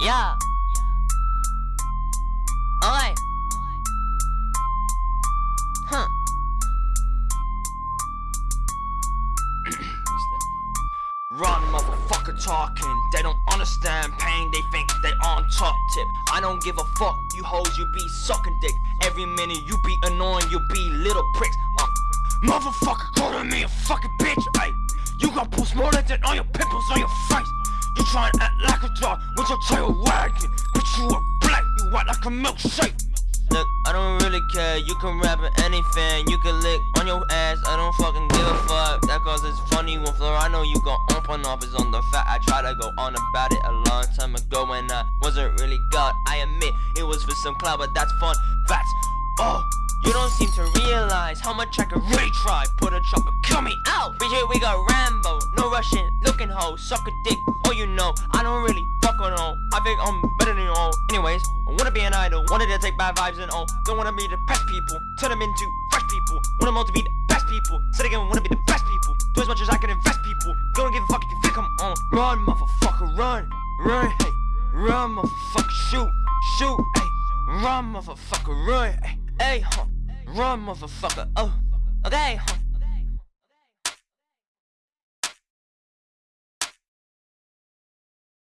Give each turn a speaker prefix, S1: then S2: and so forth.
S1: Yeah. Alright. Huh.
S2: Run, motherfucker talking. They don't understand pain, they think they on top tip. I don't give a fuck, you hoes, you be sucking dick. Every minute you be annoying, you be little pricks. Uh, motherfucker calling me a fucking bitch, your tail wagging. Bitch, you a black, you white like a milkshake.
S1: Look, I don't really care. You can rap at anything. You can lick on your ass. I don't fucking give a fuck. That cause it's funny when floor. I know you gon' open up is on the fact. I tried to go on about it a long time ago when I wasn't really God. I admit it was for some cloud, but that's fun. That's oh. You don't seem to realize how much I could retry. Put a chopper, kill me out. But here we go Rambo, Russian, looking hoe, suck a dick. Oh, you know, I don't really fuck on all. I think I'm better than you all. Anyways, I wanna be an idol, wanted to take bad vibes and all. Don't wanna be the best people, turn them into fresh people. Want them all to be the best people. Said again, wanna be the best people. Do as much as I can invest people. Don't give a fuck if you think I'm on. Run, motherfucker, run, run, hey. Run, motherfucker, shoot, shoot, hey. Run, motherfucker, run, hey. Hey, huh. Run, motherfucker, oh. Okay, huh.